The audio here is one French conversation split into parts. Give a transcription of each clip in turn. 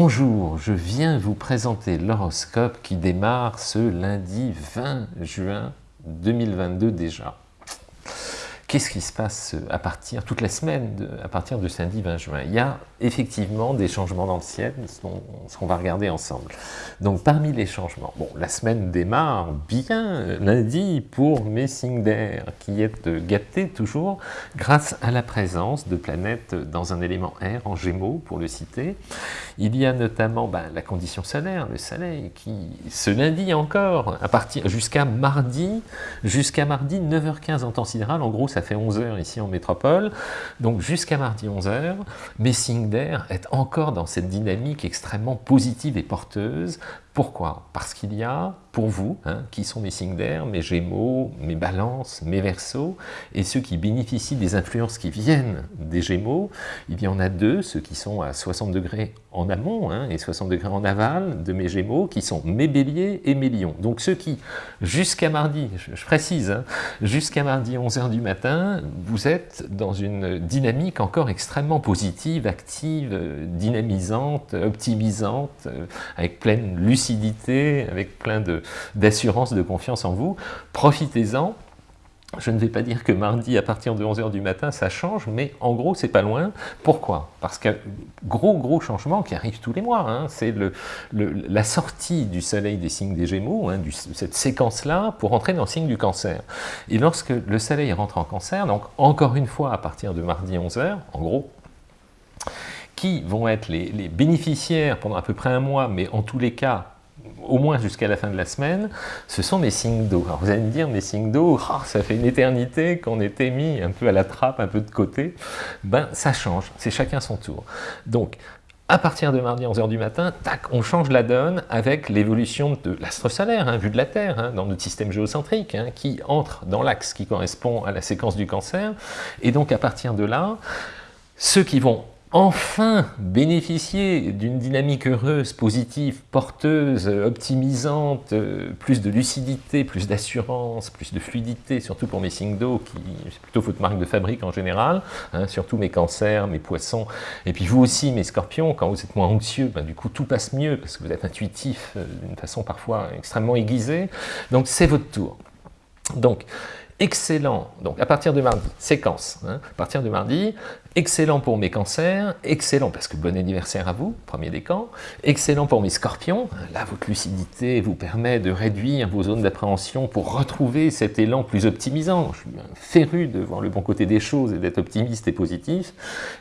Bonjour, je viens vous présenter l'horoscope qui démarre ce lundi 20 juin 2022 déjà. Qu'est-ce qui se passe à partir, toute la semaine, à partir de samedi 20 juin? Il y a effectivement des changements dans le ciel, ce qu'on va regarder ensemble. Donc parmi les changements, bon, la semaine démarre bien lundi pour mes signes d'air, qui est gâté toujours grâce à la présence de planètes dans un élément air, en gémeaux pour le citer. Il y a notamment ben, la condition solaire, le soleil, qui ce lundi encore, jusqu'à mardi, jusqu'à mardi 9h15 en temps sidéral, en gros ça fait 11h ici en métropole, donc jusqu'à mardi 11h, mes signes d'air est encore dans cette dynamique extrêmement positive et porteuse. Pourquoi? Parce qu'il y a pour vous, hein, qui sont mes signes d'air, mes gémeaux, mes balances, mes versos, et ceux qui bénéficient des influences qui viennent des gémeaux, il y en a deux, ceux qui sont à 60 degrés en amont hein, et 60 degrés en aval de mes gémeaux, qui sont mes béliers et mes lions. Donc ceux qui, jusqu'à mardi, je, précise, hein, jusqu'à mardi 11h du matin, vous êtes dans une dynamique encore extrêmement positive, active, dynamisante, optimisante, euh, avec pleine lucidité, avec plein d'assurance, de, confiance en vous. Profitez-en. Je ne vais pas dire que mardi, à partir de 11h du matin, ça change, mais en gros, c'est pas loin. Pourquoi? Parce que gros, gros changement qui arrive tous les mois, hein, c'est le, la sortie du soleil des signes des Gémeaux, hein, cette séquence-là, pour entrer dans le signe du cancer. Et lorsque le soleil rentre en cancer, donc encore une fois, à partir de mardi 11h, en gros, qui vont être les bénéficiaires pendant à peu près un mois, mais en tous les cas, au moins jusqu'à la fin de la semaine, ce sont mes signes d'eau. Alors vous allez me dire, mes signes d'eau, oh, ça fait une éternité qu'on était mis un peu à la trappe, un peu de côté. Ben, ça change, c'est chacun son tour. Donc, à partir de mardi 11h du matin, tac, on change la donne avec l'évolution de l'astre solaire, hein, vu de la Terre, hein, dans notre système géocentrique, hein, qui entre dans l'axe qui correspond à la séquence du cancer. Et donc, à partir de là, ceux qui vont enfin bénéficier d'une dynamique heureuse, positive, porteuse, optimisante, euh, plus de lucidité, plus d'assurance, plus de fluidité, surtout pour mes signes d'eau, qui c'est plutôt votre marque de fabrique en général, hein, surtout mes cancers, mes poissons, et puis vous aussi mes scorpions, quand vous êtes moins anxieux, ben, du coup tout passe mieux, parce que vous êtes intuitif euh, d'une façon parfois extrêmement aiguisée, donc c'est votre tour. Donc, excellent, donc à partir de mardi, séquence, hein, à partir de mardi, excellent pour mes cancers, excellent parce que bon anniversaire à vous, premier décan, excellent pour mes scorpions, là votre lucidité vous permet de réduire vos zones d'appréhension pour retrouver cet élan plus optimisant, je suis féru de voir le bon côté des choses et d'être optimiste et positif,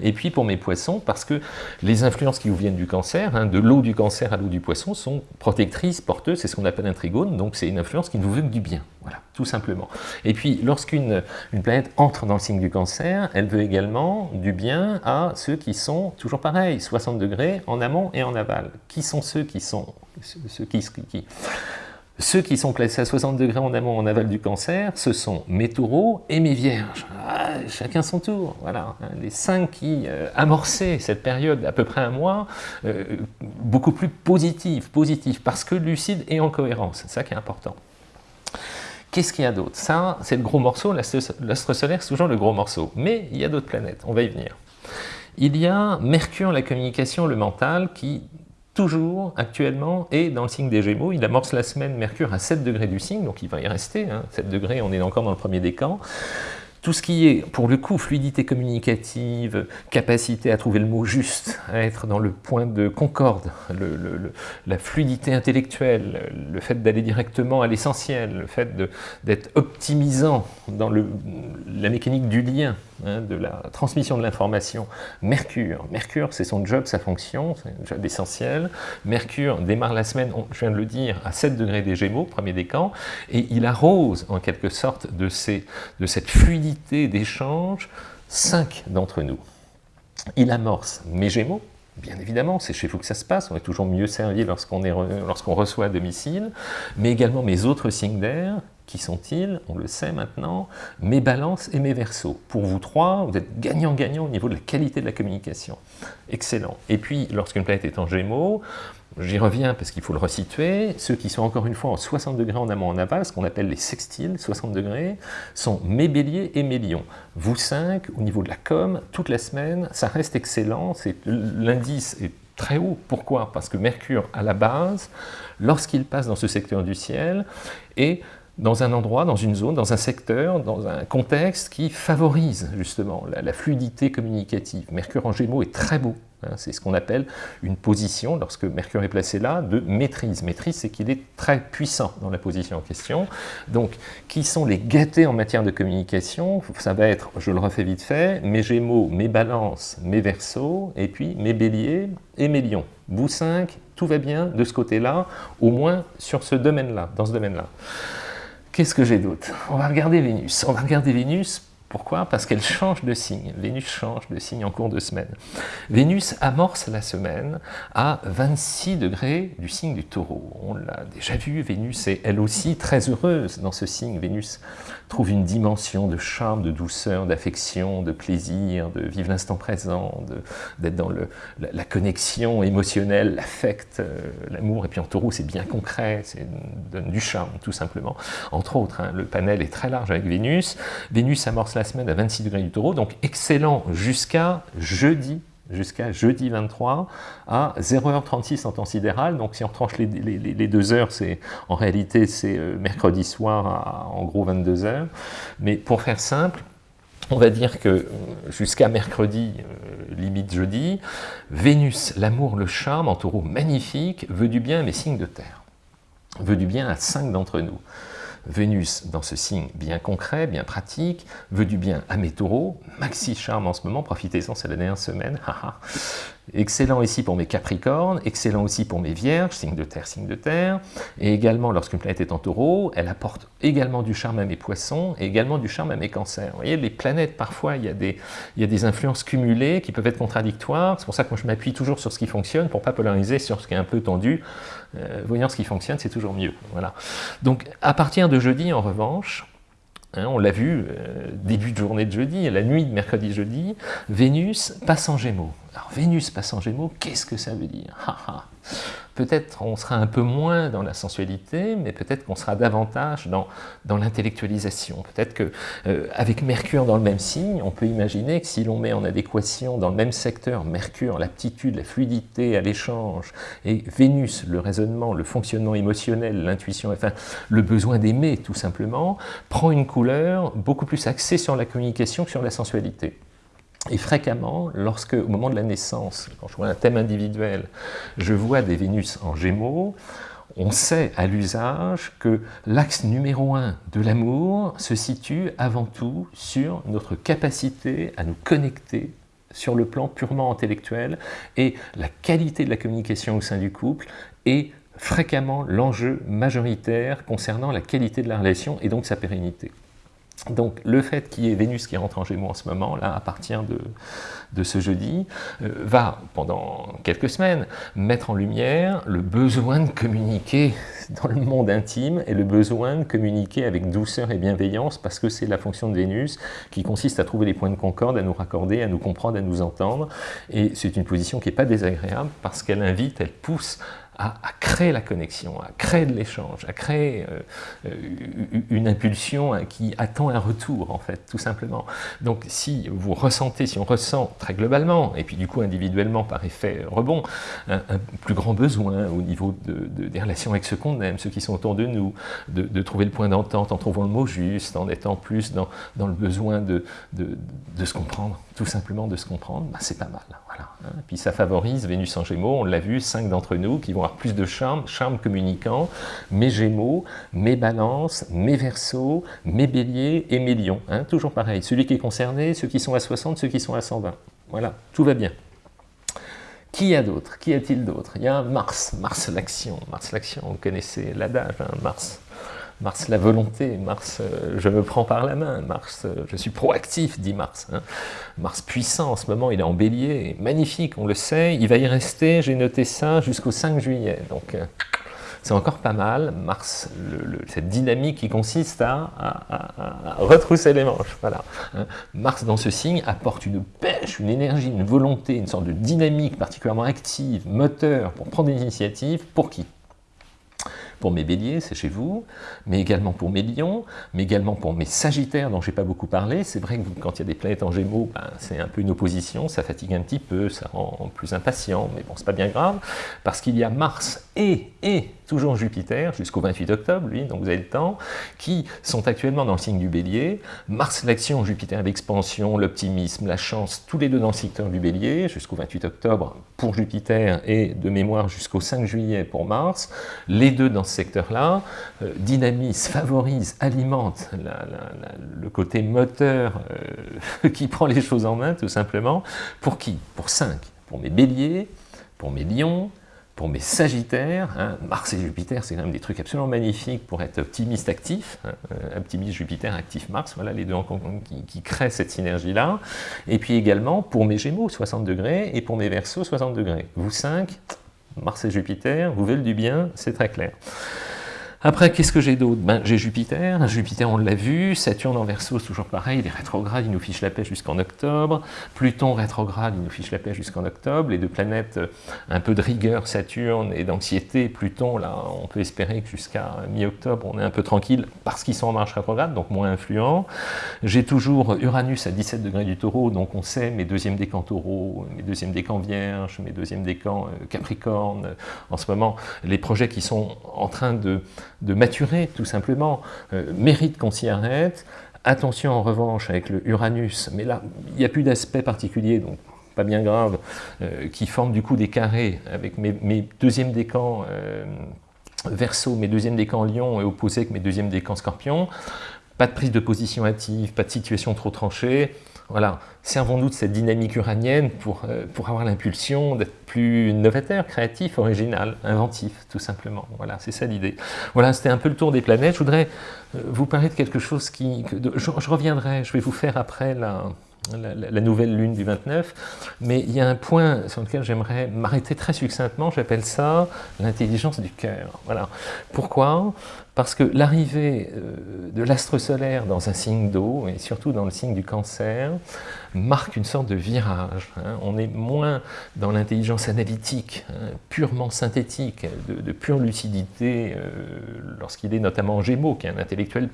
et puis pour mes poissons, parce que les influences qui vous viennent du cancer, hein, de l'eau du cancer à l'eau du poisson, sont protectrices, porteuses, c'est ce qu'on appelle un trigone, donc c'est une influence qui ne vous veut que du bien, voilà, tout simplement. Et puis lorsqu'une planète entre dans le signe du cancer, elle veut également du bien à ceux qui sont, toujours pareil, 60 degrés en amont et en aval. Qui sont ceux qui sont, ceux qui, ceux qui sont placés à 60 degrés en amont, en aval du cancer, ce sont mes taureaux et mes vierges. Ah, chacun son tour, voilà. Les cinq qui euh, amorçaient cette période à peu près un mois, euh, beaucoup plus positive, positive, parce que lucide et en cohérence, c'est ça qui est important. Qu'est-ce qu'il y a d'autre? Ça, c'est le gros morceau, l'astre solaire, c'est toujours le gros morceau. Mais il y a d'autres planètes, on va y venir. Il y a Mercure, la communication, le mental, qui toujours, actuellement, est dans le signe des Gémeaux. Il amorce la semaine Mercure à 7 degrés du signe, donc il va y rester. 7 hein. degrés, on est encore dans le premier décan tout ce qui est, pour le coup, fluidité communicative, capacité à trouver le mot juste, à être dans le point de concorde, la fluidité intellectuelle, le fait d'aller directement à l'essentiel, le fait d'être optimisant dans la mécanique du lien, hein, de la transmission de l'information. Mercure, Mercure c'est son job, sa fonction, c'est un job essentiel. Mercure démarre la semaine, je viens de le dire, à 7 degrés des Gémeaux, premier décan, et il arrose en quelque sorte de, ces, de cette fluidité d'échange, cinq d'entre nous. Il amorce mes Gémeaux, bien évidemment, c'est chez vous que ça se passe, on est toujours mieux servi lorsqu'on lorsqu'on reçoit à domicile, mais également mes autres signes d'air, qui sont-ils? On le sait maintenant, mes balances et mes versos. Pour vous trois, vous êtes gagnant-gagnant au niveau de la qualité de la communication. Excellent. Et puis, lorsqu'une planète est en gémeaux, J'y reviens parce qu'il faut le resituer. Ceux qui sont encore une fois en 60 degrés en amont en aval, ce qu'on appelle les sextiles, 60 degrés, sont mes béliers et mes lions. Vous cinq, au niveau de la com, toute la semaine, ça reste excellent. L'indice est très haut. Pourquoi? Parce que Mercure, à la base, lorsqu'il passe dans ce secteur du ciel, est dans un endroit, dans une zone, dans un secteur, dans un contexte qui favorise justement la, fluidité communicative. Mercure en Gémeaux est très beau, hein. c'est ce qu'on appelle une position, lorsque Mercure est placé là, de maîtrise. Maîtrise, c'est qu'il est très puissant dans la position en question. Donc, qui sont les gâtés en matière de communication? Ça va être, je le refais vite fait, mes Gémeaux, mes Balances, mes Verseaux, et puis mes Béliers et mes Lions. Vous cinq, tout va bien de ce côté-là, au moins sur ce domaine-là, dans ce domaine-là. Qu'est-ce que j'ai d'autre? On va regarder Vénus. On va regarder Vénus pourquoi? Parce qu'elle change de signe. Vénus change de signe en cours de semaine. Vénus amorce la semaine à 26 degrés du signe du taureau. On l'a déjà vu, Vénus est elle aussi très heureuse dans ce signe. Vénus trouve une dimension de charme, de douceur, d'affection, de plaisir, de vivre l'instant présent, d'être dans la, connexion émotionnelle, l'affect, euh, l'amour. Et puis en taureau, c'est bien concret, c'est donne du charme, tout simplement. Entre autres, hein, le panel est très large avec Vénus. Vénus amorce la semaine à 26 degrés du taureau, donc excellent jusqu'à jeudi jusqu'à jeudi 23 à 0h36 en temps sidéral. Donc si on tranche les, deux heures, c'est en réalité c'est euh, mercredi soir à en gros 22 heures. Mais pour faire simple, on va dire que euh, jusqu'à mercredi, euh, limite jeudi, Vénus, l'amour, le charme, en taureau magnifique, veut du bien à mes signes de terre, veut du bien à cinq d'entre nous. Vénus, dans ce signe bien concret, bien pratique, veut du bien à mes taureaux, maxi charme en ce moment, profitez-en, c'est la dernière semaine, Excellent ici pour mes capricornes, excellent aussi pour mes vierges, signe de terre, signe de terre, et également lorsqu'une planète est en taureau, elle apporte également du charme à mes poissons, et également du charme à mes cancers. Vous voyez, les planètes, parfois, il y a des, influences cumulées qui peuvent être contradictoires, c'est pour ça que je m'appuie toujours sur ce qui fonctionne, pour ne pas polariser sur ce qui est un peu tendu, euh, voyant ce qui fonctionne, c'est toujours mieux. Voilà. Donc, à partir de jeudi, en revanche, hein, on l'a vu, euh, début de journée de jeudi, la nuit de mercredi-jeudi, Vénus passe en Gémeaux. Alors Vénus passe en Gémeaux, qu'est-ce que ça veut dire? Peut-être on sera un peu moins dans la sensualité, mais peut-être qu'on sera davantage dans, dans l'intellectualisation. Peut-être qu'avec euh, Mercure dans le même signe, on peut imaginer que si l'on met en adéquation dans le même secteur Mercure, l'aptitude, la fluidité à l'échange, et Vénus, le raisonnement, le fonctionnement émotionnel, l'intuition, enfin le besoin d'aimer tout simplement, prend une couleur beaucoup plus axée sur la communication que sur la sensualité. Et fréquemment, lorsque, au moment de la naissance, quand je vois un thème individuel, je vois des Vénus en Gémeaux, on sait à l'usage que l'axe numéro un de l'amour se situe avant tout sur notre capacité à nous connecter sur le plan purement intellectuel et la qualité de la communication au sein du couple est fréquemment l'enjeu majoritaire concernant la qualité de la relation et donc sa pérennité. Donc le fait qu'il y ait Vénus qui rentre en Gémeaux en ce moment, là, à partir de, ce jeudi, euh, va, pendant quelques semaines, mettre en lumière le besoin de communiquer dans le monde intime et le besoin de communiquer avec douceur et bienveillance parce que c'est la fonction de Vénus qui consiste à trouver les points de concorde, à nous raccorder, à nous comprendre, à nous entendre. Et c'est une position qui n'est pas désagréable parce qu'elle invite, elle pousse à, créer la connexion, à créer de l'échange, à créer euh, euh, une impulsion hein, qui attend un retour, en fait, tout simplement. Donc si vous ressentez, si on ressent très globalement, et puis du coup individuellement par effet rebond, un, plus grand besoin au niveau de, des relations avec ceux qu'on aime, ceux qui sont autour de nous, de, trouver le point d'entente en trouvant le mot juste, en étant plus dans, dans le besoin de, se comprendre, tout simplement de se comprendre, bah, c'est pas mal. Voilà. Hein. Puis ça favorise Vénus en Gémeaux, on l'a vu, cinq d'entre nous qui vont plus de charme, charme communicant, mes Gémeaux, mes Balances, mes Verseaux, mes Béliers et mes Lions. Hein. toujours pareil, celui qui est concerné, ceux qui sont à 60, ceux qui sont à 120. Voilà, tout va bien. Qui a d'autres Qui a-t-il d'autres Il y a Mars, Mars l'action, Mars l'action, vous connaissez l'adage, hein, Mars Mars la volonté, Mars euh, je me prends par la main, Mars euh, je suis proactif, dit Mars. Hein. Mars puissant en ce moment, il est en bélier, magnifique, on le sait, il va y rester, j'ai noté ça, jusqu'au 5 juillet. Donc euh, c'est encore pas mal, Mars, cette dynamique qui consiste à, retrousser les manches. Voilà. Hein. Mars dans ce signe apporte une pêche, une énergie, une volonté, une sorte de dynamique particulièrement active, moteur pour prendre des initiatives. Pour qui? Pour mes béliers, c'est chez vous, mais également pour mes lions, mais également pour mes sagittaires dont j'ai pas beaucoup parlé. C'est vrai que quand il y a des planètes en gémeaux, ben, c'est un peu une opposition, ça fatigue un petit peu, ça rend plus impatient, mais bon, c'est pas bien grave, parce qu'il y a Mars et, et toujours Jupiter, jusqu'au 28 octobre, lui, donc vous avez le temps, qui sont actuellement dans le signe du bélier. Mars l'action, Jupiter l'expansion, l'optimisme, la chance, tous les deux dans le secteur du bélier, jusqu'au 28 octobre pour Jupiter et de mémoire jusqu'au 5 juillet pour Mars. Les deux secteur-là euh, dynamisent, favorisent, alimentent le côté moteur euh, qui prend les choses en main, tout simplement. Pour qui? Pour 5. Pour mes béliers, pour mes lions, pour mes sagittaires, hein, Mars et Jupiter, c'est quand même des trucs absolument magnifiques pour être optimiste actif, hein, euh, optimiste Jupiter, actif Mars, voilà les deux qui, qui créent cette synergie-là. Et puis également pour mes Gémeaux, 60 degrés, et pour mes Verseaux, 60 degrés. Vous 5, Mars et Jupiter, vous veulent du bien, c'est très clair. Après, qu'est-ce que j'ai d'autre? Ben, J'ai Jupiter, Jupiter on l'a vu, Saturne en c'est toujours pareil, il est rétrograde, il nous fiche la paix jusqu'en octobre, Pluton rétrograde, il nous fiche la paix jusqu'en octobre, les deux planètes, euh, un peu de rigueur, Saturne, et d'anxiété, Pluton, là, on peut espérer que jusqu'à mi-octobre, on est un peu tranquille, parce qu'ils sont en marche rétrograde, donc moins influents. J'ai toujours Uranus à 17 degrés du taureau, donc on sait mes deuxièmes décans taureau, mes deuxièmes décans vierge, mes deuxièmes décans euh, capricorne, en ce moment, les projets qui sont en train de de maturer, tout simplement, euh, mérite qu'on s'y arrête. Attention en revanche avec le Uranus, mais là, il n'y a plus d'aspect particulier, donc pas bien grave, euh, qui forme du coup des carrés avec mes, deuxièmes décans euh, Verseau, mes deuxièmes décans Lion et opposés avec mes deuxièmes décans Scorpion. Pas de prise de position active, pas de situation trop tranchée. Voilà, servons-nous de cette dynamique uranienne pour, euh, pour avoir l'impulsion d'être plus novateur, créatif, original, inventif, tout simplement. Voilà, c'est ça l'idée. Voilà, c'était un peu le tour des planètes. Je voudrais euh, vous parler de quelque chose qui... je, reviendrai, je vais vous faire après la, la, nouvelle lune du 29, mais il y a un point sur lequel j'aimerais m'arrêter très succinctement, j'appelle ça l'intelligence du cœur. Voilà. Pourquoi? Parce que l'arrivée euh, de l'astre solaire dans un signe d'eau, et surtout dans le signe du cancer, marque une sorte de virage. Hein. On est moins dans l'intelligence analytique, hein, purement synthétique, de, pure lucidité, euh, lorsqu'il est notamment Gémeaux, qui est un intellectuel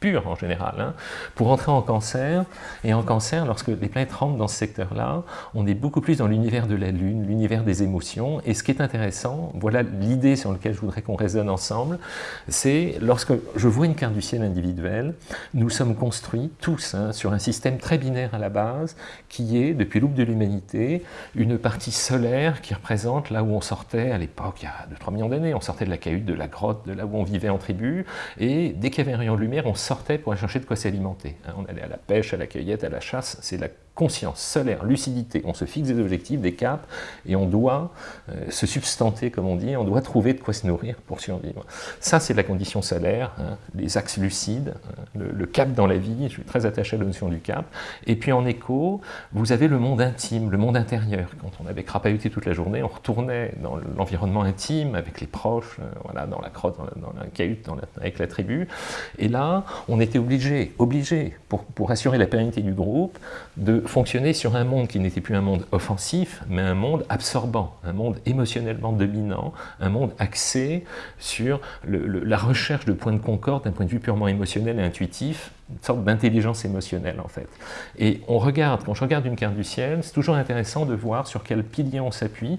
pur en général, hein, pour entrer en cancer. Et en cancer, lorsque les planètes rentrent dans ce secteur-là, on est beaucoup plus dans l'univers de la Lune, l'univers des émotions. Et ce qui est intéressant, voilà l'idée sur laquelle je voudrais qu'on raisonne ensemble, c'est lorsque je vois une carte du ciel individuelle, nous sommes construits tous hein, sur un système très binaire à la base, qui est, depuis l'aube de l'humanité, une partie solaire qui représente là où on sortait à l'époque, il y a 2-3 millions d'années, on sortait de la cahute, de la grotte, de là où on vivait en tribu, et dès qu'il y avait un rayon de lumière, on sortait pour aller chercher de quoi s'alimenter. Hein. On allait à la pêche, à la cueillette, à la chasse, c'est la conscience, solaire, lucidité, on se fixe des objectifs, des caps, et on doit euh, se substanter, comme on dit, on doit trouver de quoi se nourrir pour survivre. Ça, c'est la condition solaire, hein, les axes lucides, hein, le, cap dans la vie, je suis très attaché à la notion du cap. Et puis en écho, vous avez le monde intime, le monde intérieur. Quand on avait crapahuté toute la journée, on retournait dans l'environnement intime, avec les proches, euh, voilà, dans la crotte, dans la, cahute, avec la tribu. Et là, on était obligé, obligé, pour, pour assurer la pérennité du groupe, de fonctionner sur un monde qui n'était plus un monde offensif, mais un monde absorbant, un monde émotionnellement dominant, un monde axé sur la recherche de points de concorde d'un point de vue purement émotionnel et intuitif, une sorte d'intelligence émotionnelle en fait. Et on regarde, quand je regarde une carte du ciel, c'est toujours intéressant de voir sur quel pilier on s'appuie.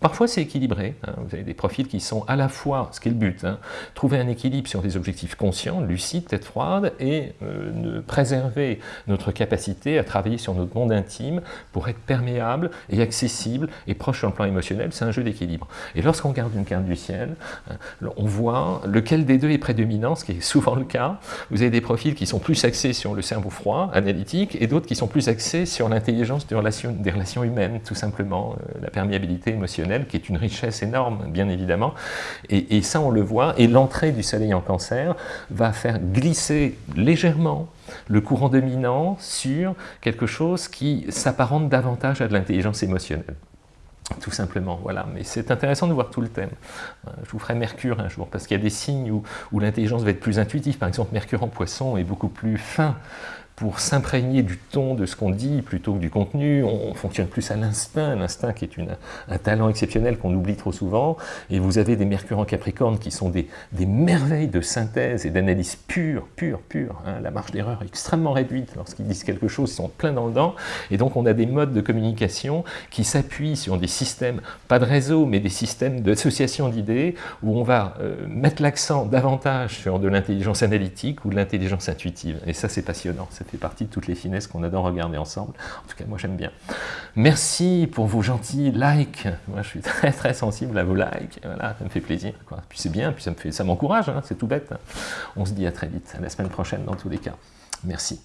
Parfois c'est équilibré, hein. vous avez des profils qui sont à la fois, ce qui est le but, hein, trouver un équilibre sur des objectifs conscients, lucides, tête froide, et euh, préserver notre capacité à travailler sur notre monde intime pour être perméable et accessible et proche sur le plan émotionnel, c'est un jeu d'équilibre. Et lorsqu'on regarde une carte du ciel, hein, on voit lequel des deux est prédominant, ce qui est souvent le cas. Vous avez des qui sont plus axés sur le cerveau froid, analytique, et d'autres qui sont plus axés sur l'intelligence des relations, humaines, tout simplement, euh, la perméabilité émotionnelle, qui est une richesse énorme, bien évidemment. Et, et ça, on le voit, et l'entrée du soleil en cancer va faire glisser légèrement le courant dominant sur quelque chose qui s'apparente davantage à de l'intelligence émotionnelle. Tout simplement, voilà. Mais c'est intéressant de voir tout le thème. Euh, je vous ferai Mercure un jour, parce qu'il y a des signes où, où l'intelligence va être plus intuitive. Par exemple, Mercure en poisson est beaucoup plus fin pour s'imprégner du ton de ce qu'on dit plutôt que du contenu. On fonctionne plus à l'instinct, l'instinct qui est une, un talent exceptionnel qu'on oublie trop souvent. Et vous avez des Mercure en Capricorne qui sont des, des merveilles de synthèse et d'analyse pure, pure, pure. Hein. La marge d'erreur est extrêmement réduite lorsqu'ils disent quelque chose, ils sont plein dans le dent. Et donc on a des modes de communication qui s'appuient sur des systèmes, pas de réseau, mais des systèmes d'association d'idées, où on va euh, mettre l'accent davantage sur de l'intelligence analytique ou de l'intelligence intuitive. Et ça c'est passionnant, fait partie de toutes les finesses qu'on adore regarder ensemble. En tout cas moi j'aime bien. Merci pour vos gentils likes, moi je suis très très sensible à vos likes, voilà, ça me fait plaisir. Quoi. Puis c'est bien, puis ça m'encourage, hein, c'est tout bête. On se dit à très vite, à la semaine prochaine dans tous les cas. Merci.